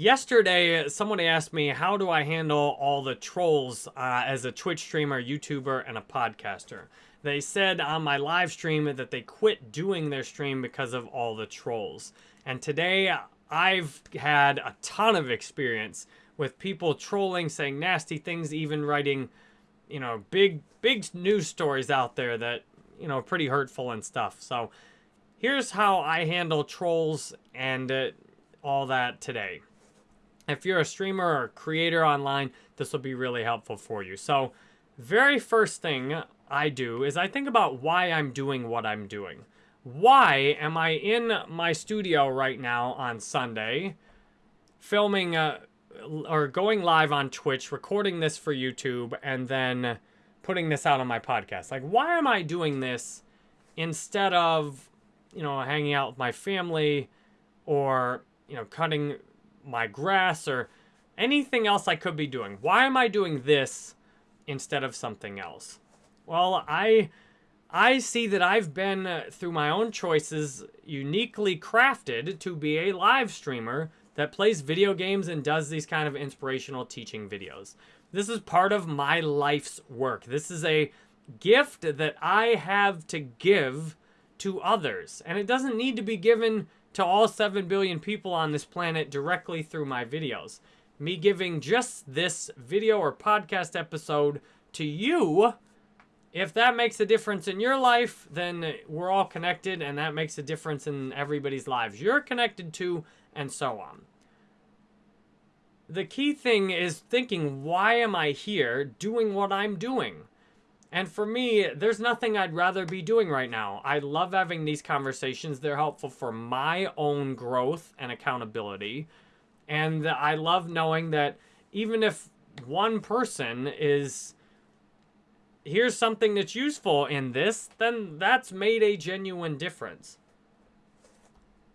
Yesterday, someone asked me, how do I handle all the trolls uh, as a Twitch streamer, YouTuber, and a podcaster? They said on my live stream that they quit doing their stream because of all the trolls. And today, I've had a ton of experience with people trolling, saying nasty things, even writing, you know, big, big news stories out there that, you know, pretty hurtful and stuff. So here's how I handle trolls and uh, all that today. If you're a streamer or a creator online, this will be really helpful for you. So very first thing I do is I think about why I'm doing what I'm doing. Why am I in my studio right now on Sunday filming uh, or going live on Twitch, recording this for YouTube, and then putting this out on my podcast? Like, why am I doing this instead of, you know, hanging out with my family or, you know, cutting my grass or anything else I could be doing. Why am I doing this instead of something else? Well, I I see that I've been uh, through my own choices uniquely crafted to be a live streamer that plays video games and does these kind of inspirational teaching videos. This is part of my life's work. This is a gift that I have to give to others. And it doesn't need to be given to all 7 billion people on this planet directly through my videos. Me giving just this video or podcast episode to you, if that makes a difference in your life, then we're all connected and that makes a difference in everybody's lives you're connected to and so on. The key thing is thinking, why am I here doing what I'm doing? And for me, there's nothing I'd rather be doing right now. I love having these conversations. They're helpful for my own growth and accountability. And I love knowing that even if one person is, here's something that's useful in this, then that's made a genuine difference.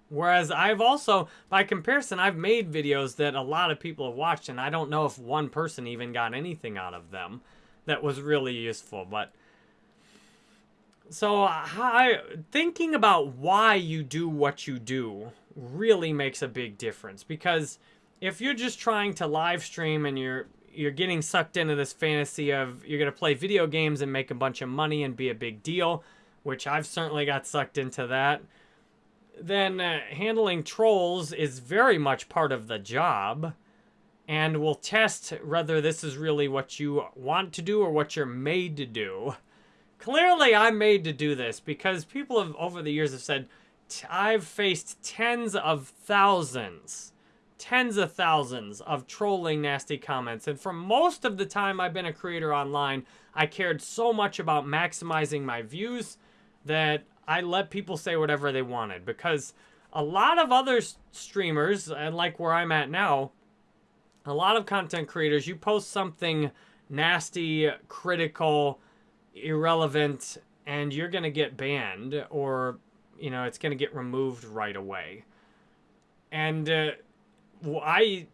Whereas I've also, by comparison, I've made videos that a lot of people have watched, and I don't know if one person even got anything out of them that was really useful. But so I, thinking about why you do what you do really makes a big difference because if you're just trying to live stream and you're you're getting sucked into this fantasy of you're going to play video games and make a bunch of money and be a big deal, which I've certainly got sucked into that, then uh, handling trolls is very much part of the job and we'll test whether this is really what you want to do or what you're made to do. Clearly, I'm made to do this because people have over the years have said I've faced tens of thousands, tens of thousands of trolling nasty comments. And for most of the time I've been a creator online, I cared so much about maximizing my views that I let people say whatever they wanted because a lot of other streamers, and like where I'm at now, a lot of content creators, you post something nasty, critical, irrelevant, and you're going to get banned or, you know, it's going to get removed right away. And uh, I,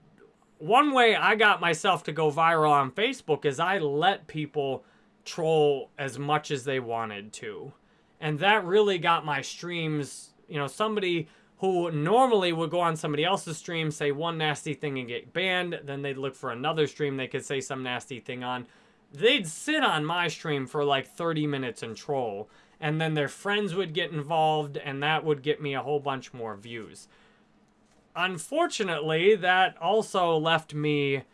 one way I got myself to go viral on Facebook is I let people troll as much as they wanted to. And that really got my streams, you know, somebody who normally would go on somebody else's stream, say one nasty thing and get banned, then they'd look for another stream they could say some nasty thing on. They'd sit on my stream for like 30 minutes and troll, and then their friends would get involved, and that would get me a whole bunch more views. Unfortunately, that also left me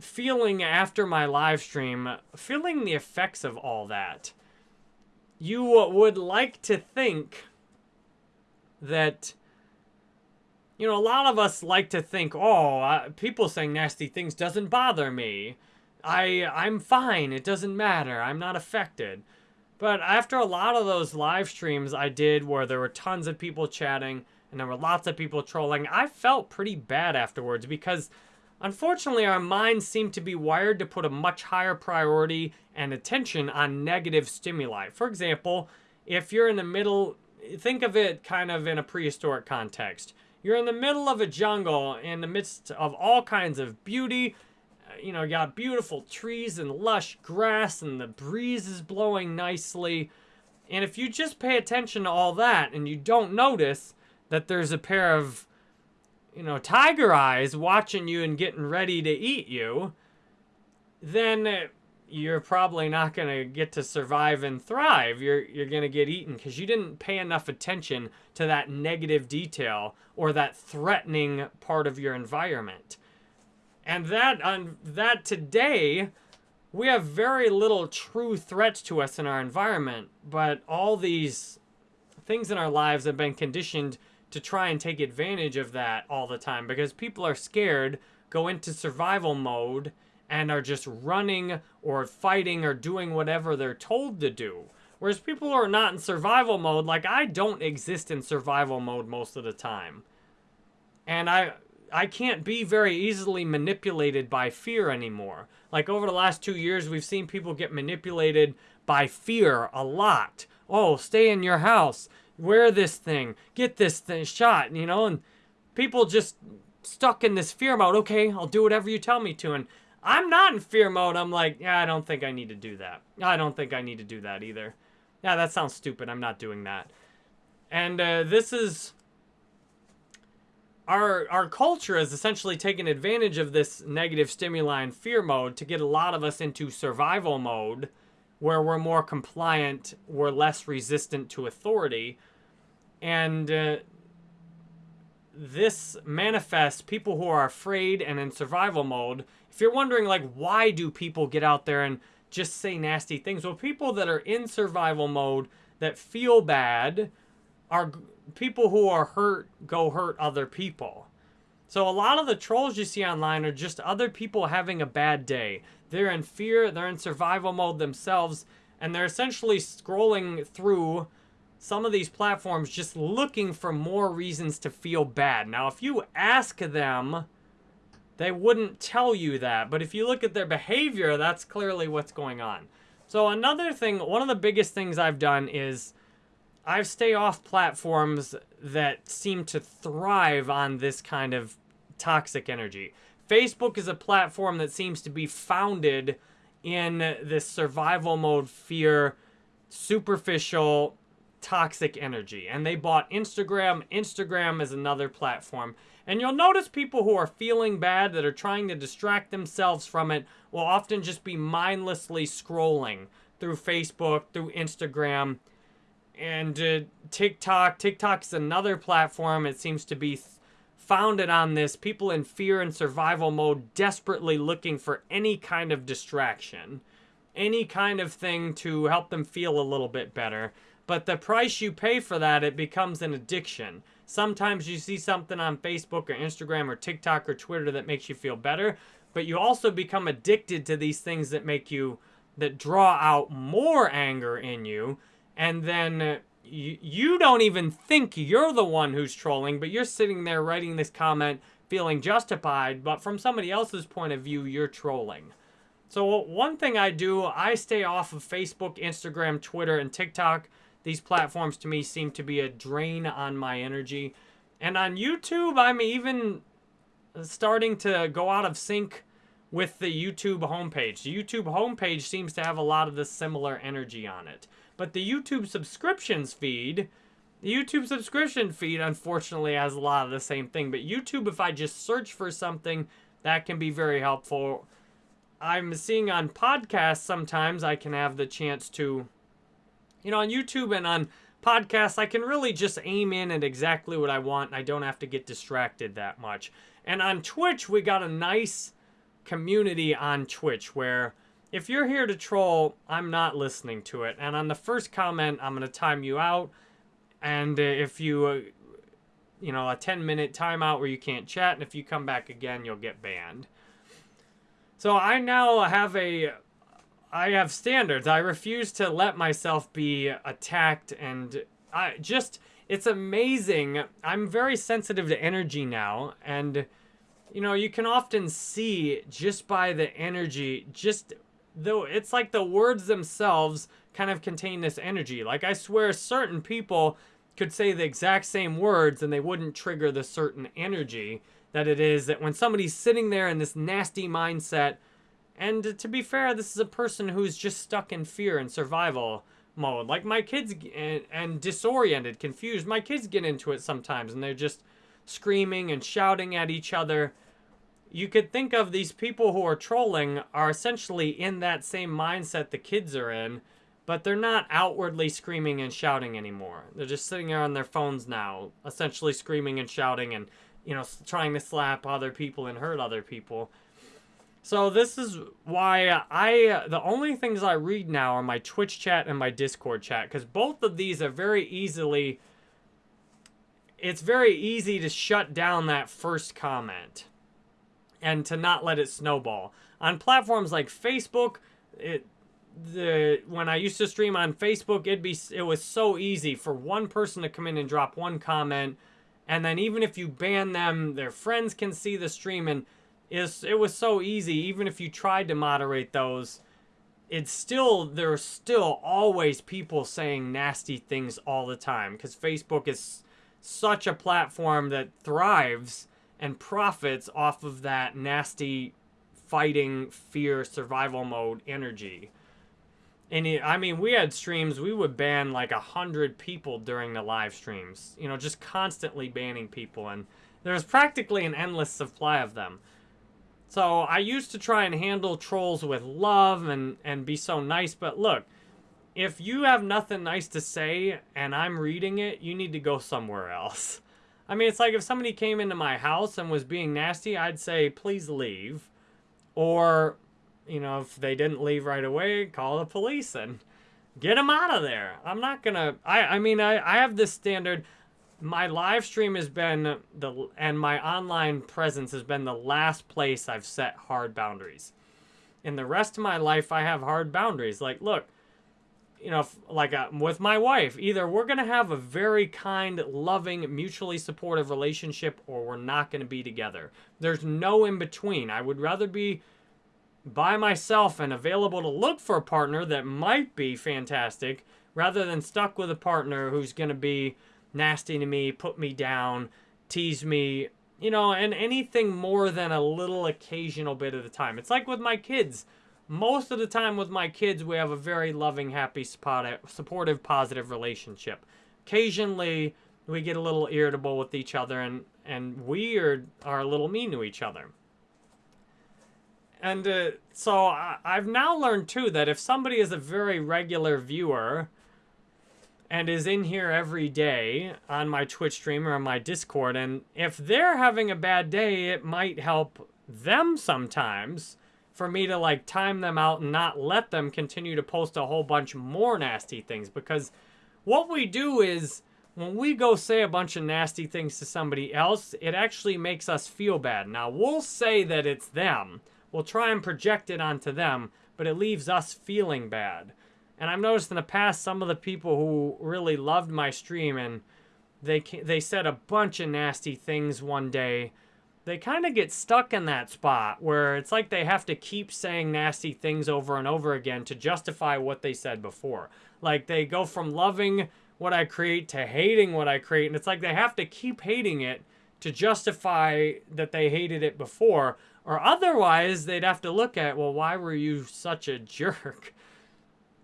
feeling after my live stream, feeling the effects of all that. You would like to think that you know, a lot of us like to think, oh, uh, people saying nasty things doesn't bother me. I, I'm fine. It doesn't matter. I'm not affected. But after a lot of those live streams I did where there were tons of people chatting and there were lots of people trolling, I felt pretty bad afterwards because unfortunately our minds seem to be wired to put a much higher priority and attention on negative stimuli. For example, if you're in the middle think of it kind of in a prehistoric context. You're in the middle of a jungle in the midst of all kinds of beauty. Uh, you know, you got beautiful trees and lush grass and the breeze is blowing nicely. And if you just pay attention to all that and you don't notice that there's a pair of you know, tiger eyes watching you and getting ready to eat you, then you're probably not going to get to survive and thrive. You're you're going to get eaten cuz you didn't pay enough attention to that negative detail or that threatening part of your environment. And that on that today we have very little true threats to us in our environment, but all these things in our lives have been conditioned to try and take advantage of that all the time because people are scared, go into survival mode, and are just running or fighting or doing whatever they're told to do. Whereas people who are not in survival mode, like I don't exist in survival mode most of the time. And I I can't be very easily manipulated by fear anymore. Like over the last two years, we've seen people get manipulated by fear a lot. Oh, stay in your house, wear this thing, get this thing shot, you know, and people just stuck in this fear mode. Okay, I'll do whatever you tell me to. And I'm not in fear mode. I'm like, yeah, I don't think I need to do that. I don't think I need to do that either. Yeah, that sounds stupid. I'm not doing that. And uh, this is our our culture has essentially taken advantage of this negative stimuli and fear mode to get a lot of us into survival mode where we're more compliant, we're less resistant to authority. And uh, this manifests people who are afraid and in survival mode. If you're wondering, like, why do people get out there and just say nasty things? Well, people that are in survival mode that feel bad are people who are hurt go hurt other people. So a lot of the trolls you see online are just other people having a bad day. They're in fear, they're in survival mode themselves, and they're essentially scrolling through some of these platforms just looking for more reasons to feel bad. Now, if you ask them, they wouldn't tell you that. But if you look at their behavior, that's clearly what's going on. So another thing, one of the biggest things I've done is I've stay off platforms that seem to thrive on this kind of toxic energy. Facebook is a platform that seems to be founded in this survival mode fear, superficial, toxic energy. And they bought Instagram. Instagram is another platform. And you'll notice people who are feeling bad that are trying to distract themselves from it will often just be mindlessly scrolling through Facebook, through Instagram, and uh, TikTok. TikTok is another platform. It seems to be founded on this people in fear and survival mode desperately looking for any kind of distraction, any kind of thing to help them feel a little bit better. But the price you pay for that, it becomes an addiction. Sometimes you see something on Facebook or Instagram or TikTok or Twitter that makes you feel better, but you also become addicted to these things that make you, that draw out more anger in you. And then uh, you, you don't even think you're the one who's trolling, but you're sitting there writing this comment feeling justified, but from somebody else's point of view, you're trolling. So one thing I do, I stay off of Facebook, Instagram, Twitter, and TikTok. These platforms to me seem to be a drain on my energy. And on YouTube, I'm even starting to go out of sync with the YouTube homepage. The YouTube homepage seems to have a lot of the similar energy on it. But the YouTube subscriptions feed, the YouTube subscription feed unfortunately has a lot of the same thing. But YouTube, if I just search for something, that can be very helpful. I'm seeing on podcasts sometimes I can have the chance to, you know, on YouTube and on podcasts, I can really just aim in at exactly what I want. I don't have to get distracted that much. And on Twitch, we got a nice community on Twitch where if you're here to troll, I'm not listening to it. And on the first comment, I'm going to time you out. And if you, uh, you know, a 10 minute timeout where you can't chat, and if you come back again, you'll get banned. So I now have a, I have standards. I refuse to let myself be attacked and I just, it's amazing. I'm very sensitive to energy now. And, you know, you can often see just by the energy, just though it's like the words themselves kind of contain this energy. Like I swear certain people could say the exact same words and they wouldn't trigger the certain energy that it is that when somebody's sitting there in this nasty mindset and uh, to be fair this is a person who's just stuck in fear and survival mode like my kids and, and disoriented confused my kids get into it sometimes and they're just screaming and shouting at each other. You could think of these people who are trolling are essentially in that same mindset the kids are in, but they're not outwardly screaming and shouting anymore. They're just sitting there on their phones now, essentially screaming and shouting and, you know, trying to slap other people and hurt other people. So this is why I, the only things I read now are my Twitch chat and my Discord chat, because both of these are very easily, it's very easy to shut down that first comment and to not let it snowball. On platforms like Facebook, it, the when I used to stream on Facebook, it'd be it was so easy for one person to come in and drop one comment, and then even if you ban them, their friends can see the stream, and is it was so easy. Even if you tried to moderate those, it's still there are still always people saying nasty things all the time because Facebook is such a platform that thrives and profits off of that nasty fighting fear survival mode energy. And it, I mean, we had streams, we would ban like a hundred people during the live streams, you know, just constantly banning people. And there's practically an endless supply of them. So I used to try and handle trolls with love and, and be so nice. But look, if you have nothing nice to say and I'm reading it, you need to go somewhere else. I mean, it's like if somebody came into my house and was being nasty, I'd say, please leave. Or you know, if they didn't leave right away, call the police and get them out of there. I'm not gonna. I I mean, I I have this standard. My live stream has been the and my online presence has been the last place I've set hard boundaries. In the rest of my life, I have hard boundaries. Like, look, you know, like uh, with my wife, either we're going to have a very kind, loving, mutually supportive relationship or we're not going to be together. There's no in between. I would rather be by myself and available to look for a partner that might be fantastic rather than stuck with a partner who's going to be nasty to me, put me down, tease me, you know, and anything more than a little occasional bit of the time. It's like with my kids. Most of the time with my kids, we have a very loving, happy, supportive, positive relationship. Occasionally, we get a little irritable with each other and, and we are, are a little mean to each other. And uh, so I, I've now learned too that if somebody is a very regular viewer and is in here every day on my Twitch stream or on my Discord, and if they're having a bad day, it might help them sometimes for me to like time them out and not let them continue to post a whole bunch more nasty things because what we do is when we go say a bunch of nasty things to somebody else, it actually makes us feel bad. Now, we'll say that it's them, we'll try and project it onto them, but it leaves us feeling bad. And I've noticed in the past some of the people who really loved my stream and they they said a bunch of nasty things one day. They kind of get stuck in that spot where it's like they have to keep saying nasty things over and over again to justify what they said before. Like they go from loving what I create to hating what I create and it's like they have to keep hating it to justify that they hated it before or otherwise, they'd have to look at, well, why were you such a jerk?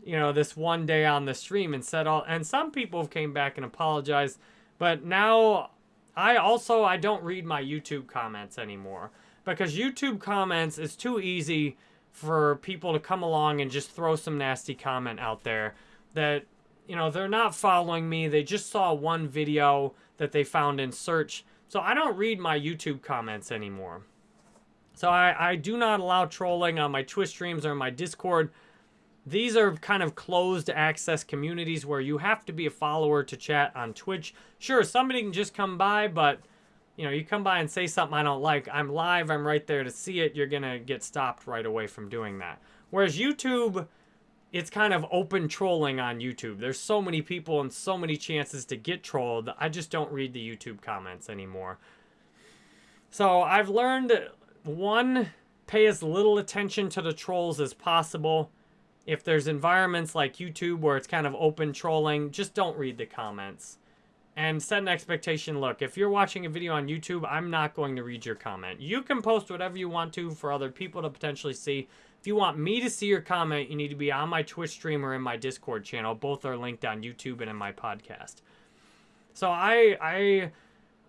You know, this one day on the stream and said all, and some people came back and apologized, but now I also, I don't read my YouTube comments anymore because YouTube comments is too easy for people to come along and just throw some nasty comment out there that, you know, they're not following me. They just saw one video that they found in search. So I don't read my YouTube comments anymore. So I, I do not allow trolling on my Twitch streams or my Discord. These are kind of closed access communities where you have to be a follower to chat on Twitch. Sure, somebody can just come by, but you know, you come by and say something I don't like. I'm live, I'm right there to see it. You're going to get stopped right away from doing that. Whereas YouTube, it's kind of open trolling on YouTube. There's so many people and so many chances to get trolled. I just don't read the YouTube comments anymore. So I've learned one, pay as little attention to the trolls as possible. If there's environments like YouTube where it's kind of open trolling, just don't read the comments. And set an expectation. Look, if you're watching a video on YouTube, I'm not going to read your comment. You can post whatever you want to for other people to potentially see. If you want me to see your comment, you need to be on my Twitch stream or in my Discord channel. Both are linked on YouTube and in my podcast. So I I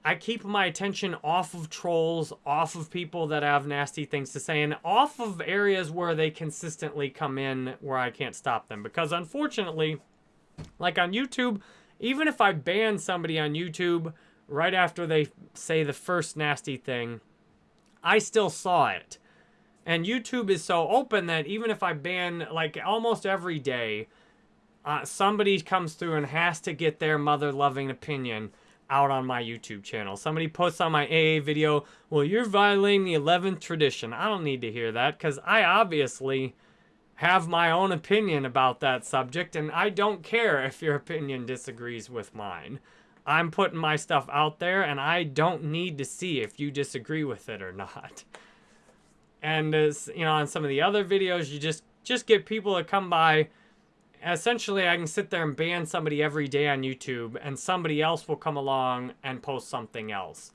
I keep my attention off of trolls, off of people that have nasty things to say, and off of areas where they consistently come in where I can't stop them. Because unfortunately, like on YouTube, even if I ban somebody on YouTube right after they say the first nasty thing, I still saw it. And YouTube is so open that even if I ban, like almost every day, uh, somebody comes through and has to get their mother-loving opinion out on my YouTube channel. Somebody posts on my AA video, well, you're violating the 11th tradition. I don't need to hear that because I obviously have my own opinion about that subject and I don't care if your opinion disagrees with mine. I'm putting my stuff out there and I don't need to see if you disagree with it or not. And as you know, on some of the other videos, you just just get people to come by essentially I can sit there and ban somebody every day on YouTube and somebody else will come along and post something else.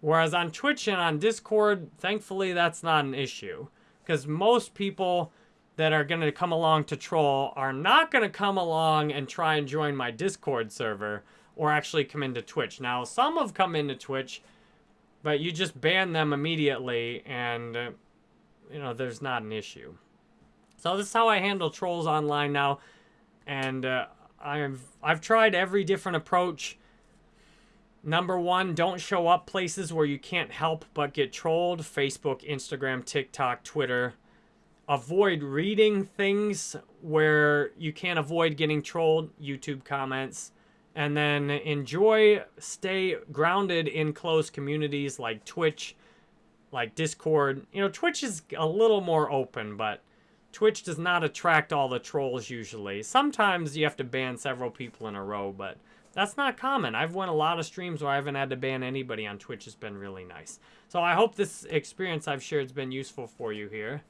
Whereas on Twitch and on Discord, thankfully that's not an issue. Because most people that are going to come along to troll are not going to come along and try and join my Discord server or actually come into Twitch. Now, some have come into Twitch, but you just ban them immediately and, uh, you know, there's not an issue. So this is how I handle trolls online now. And uh, I've, I've tried every different approach. Number one, don't show up places where you can't help but get trolled. Facebook, Instagram, TikTok, Twitter. Avoid reading things where you can't avoid getting trolled. YouTube comments. And then enjoy, stay grounded in close communities like Twitch, like Discord. You know, Twitch is a little more open, but Twitch does not attract all the trolls usually. Sometimes you have to ban several people in a row, but that's not common. I've won a lot of streams where I haven't had to ban anybody on Twitch. It's been really nice. So I hope this experience I've shared has been useful for you here.